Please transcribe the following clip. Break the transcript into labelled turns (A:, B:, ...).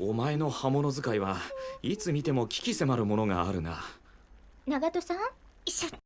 A: お前の刃物使いはいつ見ても危機迫るものがあるな。
B: 長門さんしゃ